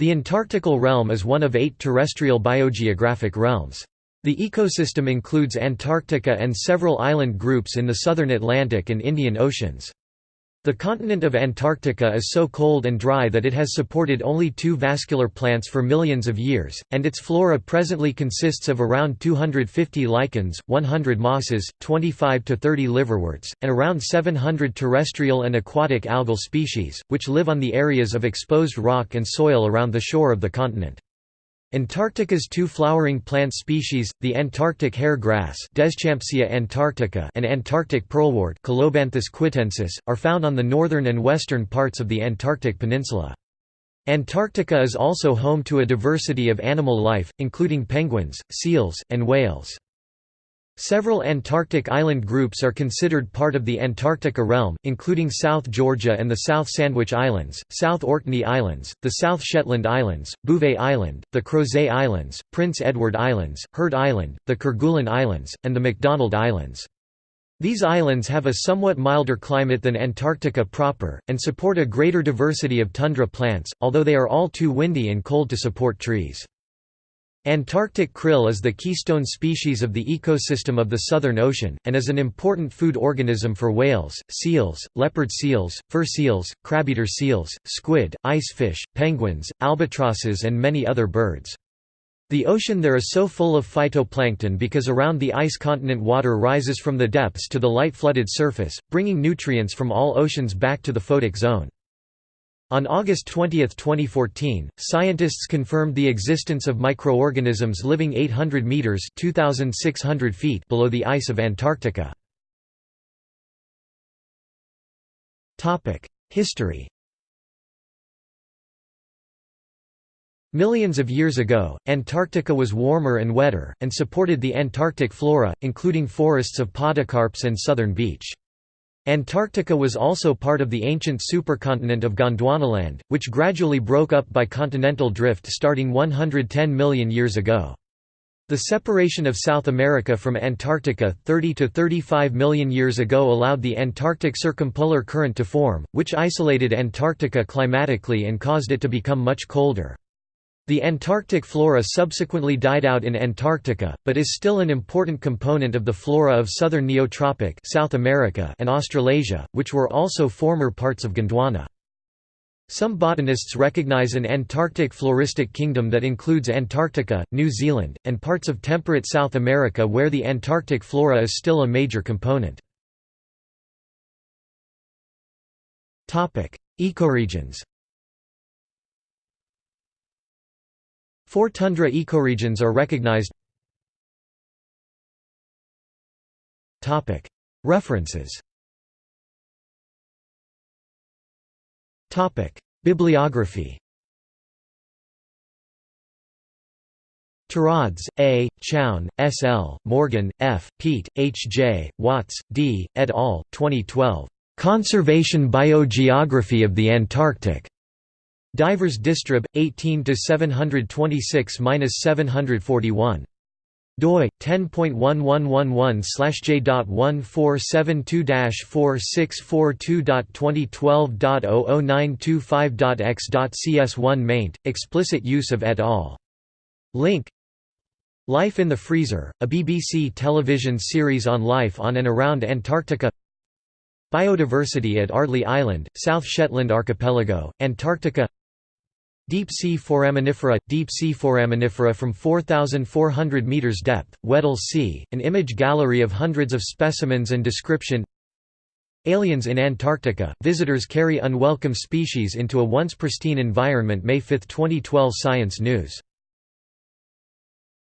The Antarctical realm is one of eight terrestrial biogeographic realms. The ecosystem includes Antarctica and several island groups in the southern Atlantic and Indian Oceans. The continent of Antarctica is so cold and dry that it has supported only two vascular plants for millions of years, and its flora presently consists of around 250 lichens, 100 mosses, 25 to 30 liverworts, and around 700 terrestrial and aquatic algal species, which live on the areas of exposed rock and soil around the shore of the continent. Antarctica's two flowering plant species, the Antarctic hair grass antarctica and Antarctic pearlwort quitensis, are found on the northern and western parts of the Antarctic peninsula. Antarctica is also home to a diversity of animal life, including penguins, seals, and whales. Several Antarctic island groups are considered part of the Antarctica realm, including South Georgia and the South Sandwich Islands, South Orkney Islands, the South Shetland Islands, Bouvet Island, the Crozet Islands, Prince Edward Islands, Heard Island, the Kerguelen Islands, and the McDonald Islands. These islands have a somewhat milder climate than Antarctica proper, and support a greater diversity of tundra plants, although they are all too windy and cold to support trees. Antarctic krill is the keystone species of the ecosystem of the Southern Ocean, and is an important food organism for whales, seals, leopard seals, fur seals, crabeater seals, squid, ice fish, penguins, albatrosses and many other birds. The ocean there is so full of phytoplankton because around the ice continent water rises from the depths to the light flooded surface, bringing nutrients from all oceans back to the photic zone. On August 20, 2014, scientists confirmed the existence of microorganisms living 800 meters (2600 feet) below the ice of Antarctica. Topic: History. Millions of years ago, Antarctica was warmer and wetter, and supported the Antarctic flora, including forests of podocarps and southern beech. Antarctica was also part of the ancient supercontinent of Gondwanaland, which gradually broke up by continental drift starting 110 million years ago. The separation of South America from Antarctica 30 to 35 million years ago allowed the Antarctic circumpolar current to form, which isolated Antarctica climatically and caused it to become much colder. The Antarctic flora subsequently died out in Antarctica, but is still an important component of the flora of southern Neotropic South America and Australasia, which were also former parts of Gondwana. Some botanists recognize an Antarctic floristic kingdom that includes Antarctica, New Zealand, and parts of temperate South America where the Antarctic flora is still a major component. Ecoregions Four tundra ecoregions are recognized References Bibliography Terauds, A., Chown, S. L., Morgan, F., Peat, H. J., Watts, D., et al., 2012. "'Conservation Biogeography of the Antarctic' Divers Distrib 18 to 726-741 doi 10.1111/j.1472-4642.2012.00925.x.cs1 maint explicit use of et al. Link. Life in the Freezer, a BBC television series on life on and around Antarctica. Biodiversity at Ardley Island, South Shetland Archipelago, Antarctica Deep-sea foraminifera – Deep-sea foraminifera from 4,400 meters depth, Weddell Sea, an image gallery of hundreds of specimens and description. Aliens in Antarctica – Visitors carry unwelcome species into a once pristine environment May 5, 2012 Science News